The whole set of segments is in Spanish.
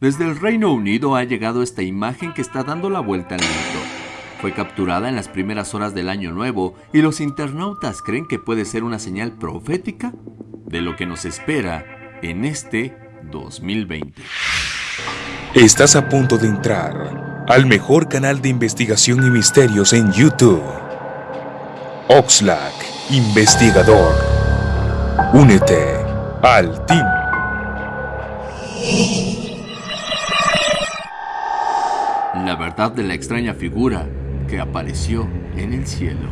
Desde el Reino Unido ha llegado esta imagen que está dando la vuelta al mundo. Fue capturada en las primeras horas del año nuevo y los internautas creen que puede ser una señal profética de lo que nos espera en este 2020. Estás a punto de entrar al mejor canal de investigación y misterios en YouTube. Oxlack, investigador. Únete al team. Verdad de la extraña figura que apareció en el cielo.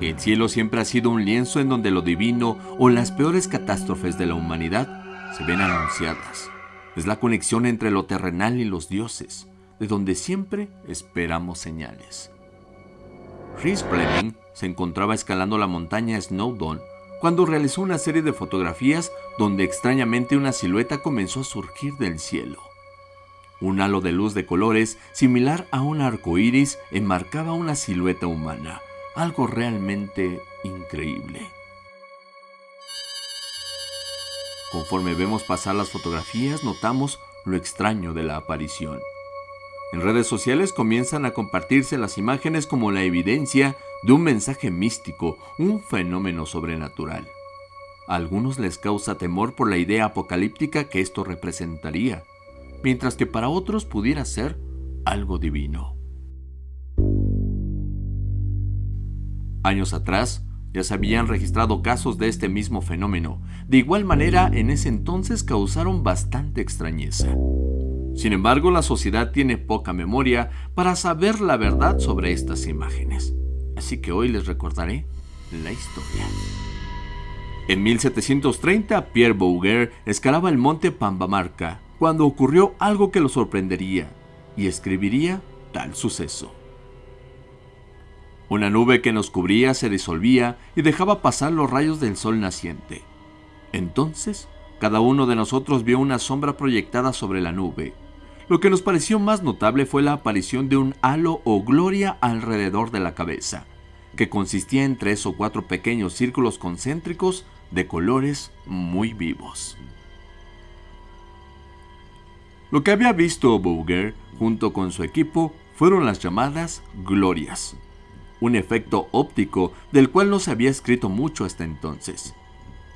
El cielo siempre ha sido un lienzo en donde lo divino o las peores catástrofes de la humanidad se ven anunciadas. Es la conexión entre lo terrenal y los dioses, de donde siempre esperamos señales. Rhys Fleming se encontraba escalando la montaña Snowdon cuando realizó una serie de fotografías donde extrañamente una silueta comenzó a surgir del cielo. Un halo de luz de colores similar a un arco iris enmarcaba una silueta humana, algo realmente increíble. Conforme vemos pasar las fotografías, notamos lo extraño de la aparición. En redes sociales comienzan a compartirse las imágenes como la evidencia de un mensaje místico, un fenómeno sobrenatural. A algunos les causa temor por la idea apocalíptica que esto representaría, mientras que para otros pudiera ser algo divino. Años atrás, ya se habían registrado casos de este mismo fenómeno. De igual manera, en ese entonces causaron bastante extrañeza. Sin embargo, la sociedad tiene poca memoria para saber la verdad sobre estas imágenes. Así que hoy les recordaré la historia. En 1730, Pierre Bouguer escalaba el monte Pambamarca cuando ocurrió algo que lo sorprendería y escribiría tal suceso. Una nube que nos cubría se disolvía y dejaba pasar los rayos del sol naciente. Entonces, cada uno de nosotros vio una sombra proyectada sobre la nube. Lo que nos pareció más notable fue la aparición de un halo o gloria alrededor de la cabeza, que consistía en tres o cuatro pequeños círculos concéntricos de colores muy vivos. Lo que había visto Bouguer junto con su equipo fueron las llamadas glorias, un efecto óptico del cual no se había escrito mucho hasta entonces.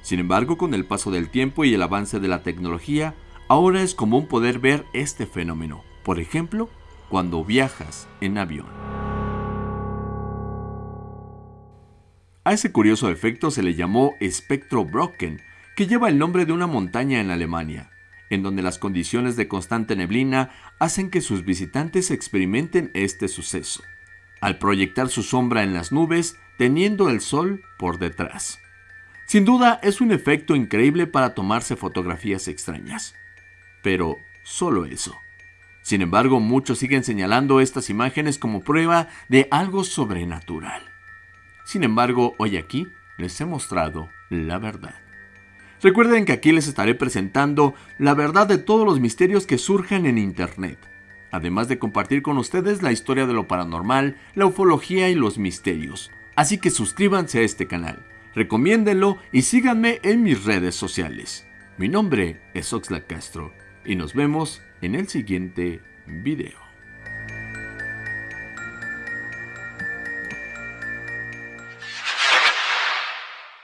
Sin embargo, con el paso del tiempo y el avance de la tecnología, ahora es común poder ver este fenómeno, por ejemplo, cuando viajas en avión. A ese curioso efecto se le llamó espectro Brocken, que lleva el nombre de una montaña en Alemania, en donde las condiciones de constante neblina hacen que sus visitantes experimenten este suceso al proyectar su sombra en las nubes teniendo el sol por detrás. Sin duda es un efecto increíble para tomarse fotografías extrañas. Pero solo eso. Sin embargo, muchos siguen señalando estas imágenes como prueba de algo sobrenatural. Sin embargo, hoy aquí les he mostrado la verdad. Recuerden que aquí les estaré presentando la verdad de todos los misterios que surjan en Internet además de compartir con ustedes la historia de lo paranormal, la ufología y los misterios. Así que suscríbanse a este canal, recomiéndenlo y síganme en mis redes sociales. Mi nombre es Oxlack Castro y nos vemos en el siguiente video.